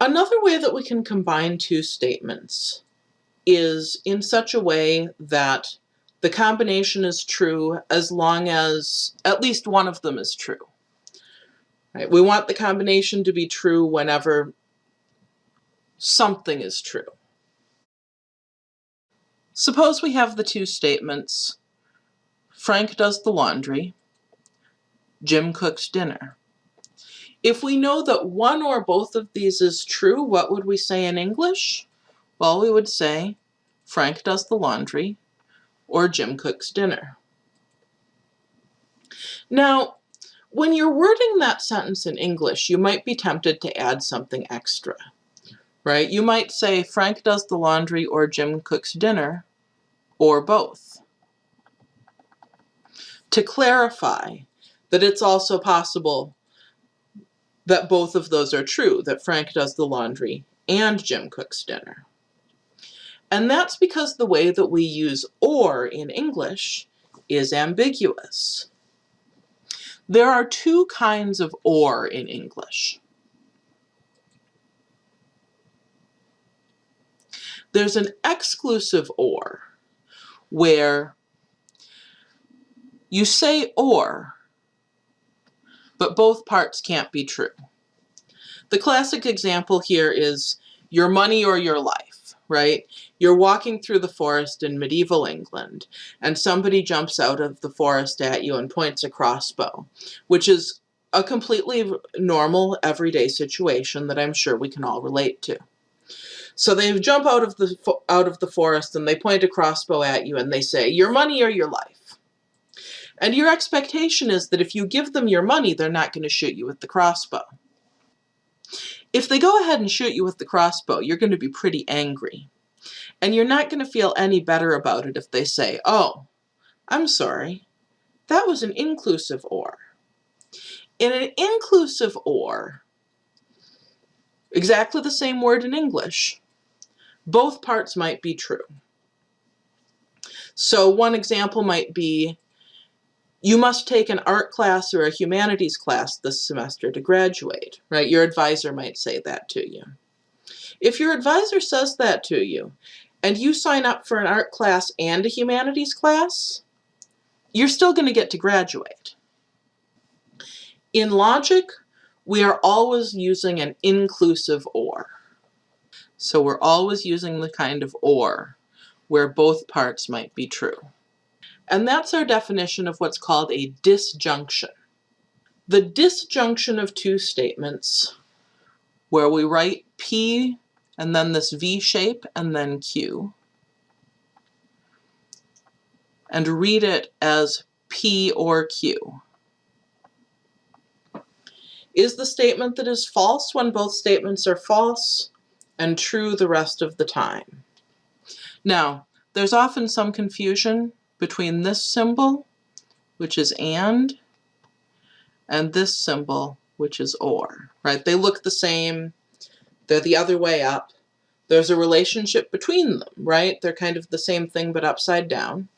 Another way that we can combine two statements is in such a way that the combination is true as long as at least one of them is true. Right? We want the combination to be true whenever something is true. Suppose we have the two statements, Frank does the laundry, Jim cooks dinner. If we know that one or both of these is true, what would we say in English? Well, we would say Frank does the laundry or Jim cooks dinner. Now, when you're wording that sentence in English, you might be tempted to add something extra, right? You might say Frank does the laundry or Jim cooks dinner or both. To clarify that it's also possible that both of those are true, that Frank does the laundry and Jim cooks dinner. And that's because the way that we use or in English is ambiguous. There are two kinds of or in English. There's an exclusive or, where you say or, but both parts can't be true. The classic example here is your money or your life, right? You're walking through the forest in medieval England, and somebody jumps out of the forest at you and points a crossbow, which is a completely normal, everyday situation that I'm sure we can all relate to. So they jump out of the out of the forest and they point a crossbow at you and they say, your money or your life. And your expectation is that if you give them your money, they're not going to shoot you with the crossbow. If they go ahead and shoot you with the crossbow, you're going to be pretty angry. And you're not going to feel any better about it if they say, oh, I'm sorry, that was an inclusive or. In an inclusive or, exactly the same word in English, both parts might be true. So one example might be, you must take an art class or a humanities class this semester to graduate, right? Your advisor might say that to you. If your advisor says that to you, and you sign up for an art class and a humanities class, you're still going to get to graduate. In logic, we are always using an inclusive or. So we're always using the kind of or where both parts might be true. And that's our definition of what's called a disjunction. The disjunction of two statements where we write P and then this V shape and then Q and read it as P or Q is the statement that is false when both statements are false and true the rest of the time. Now, there's often some confusion between this symbol, which is AND, and this symbol, which is OR, right? They look the same, they're the other way up. There's a relationship between them, right? They're kind of the same thing but upside down.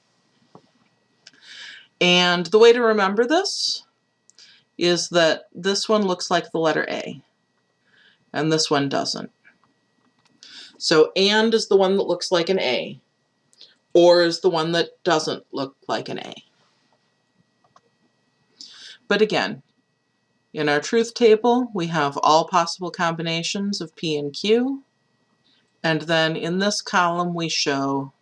And the way to remember this is that this one looks like the letter A, and this one doesn't. So and is the one that looks like an A, or is the one that doesn't look like an A. But again, in our truth table, we have all possible combinations of P and Q, and then in this column we show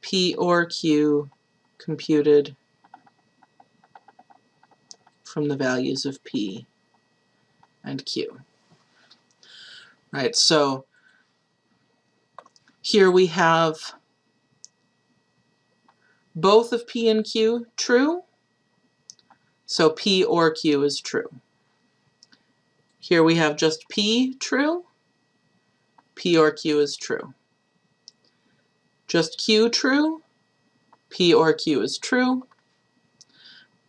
P or Q computed from the values of P and Q. Right, so here we have both of P and Q true, so P or Q is true. Here we have just P true, P or Q is true. Just Q true, P or Q is true.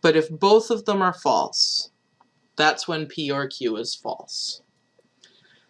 But if both of them are false, that's when P or Q is false.